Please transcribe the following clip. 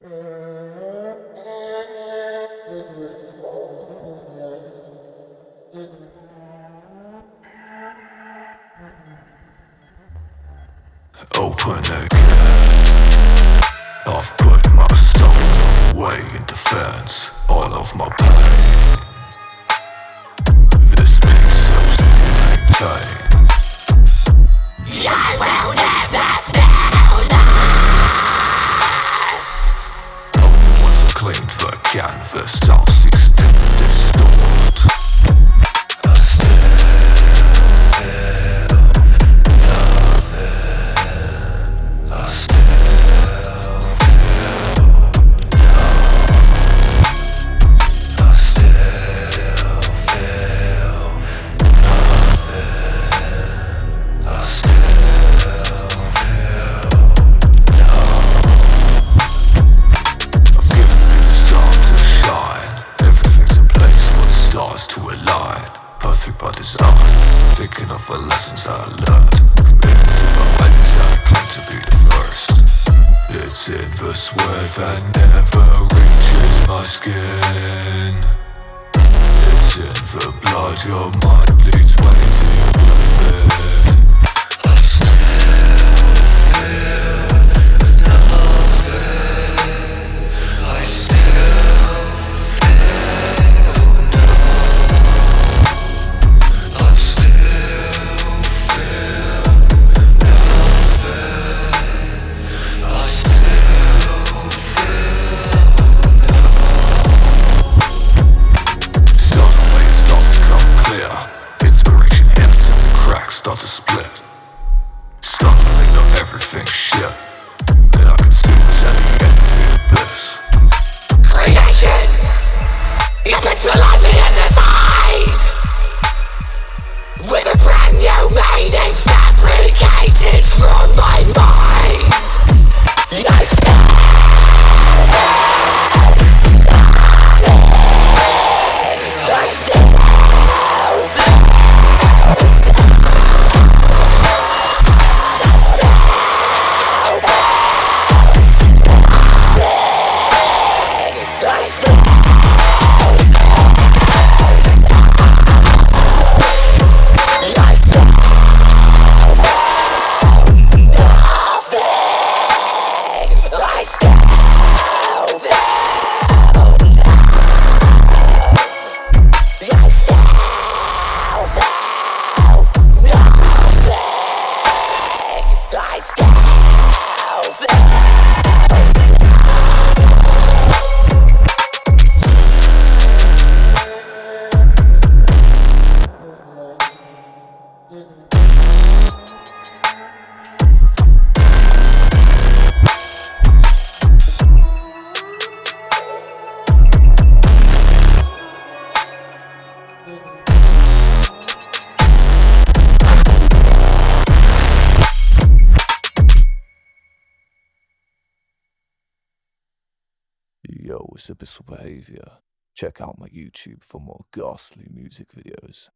Open again. I've put cleaned the to align. Perfect by design. Thinking of the lessons I learned. Committed to the ideas I claim to be the first. It's in the sweat that never reaches my skin. It's in the blood your mind bleeds cracks start to split. Suddenly not everything's shit. And I can still tell you anything bliss. Creation. You put your life in the side. With a brand new meaning fabricated from my mind. Yo, it's Abyssal Behavior. Check out my YouTube for more ghastly music videos.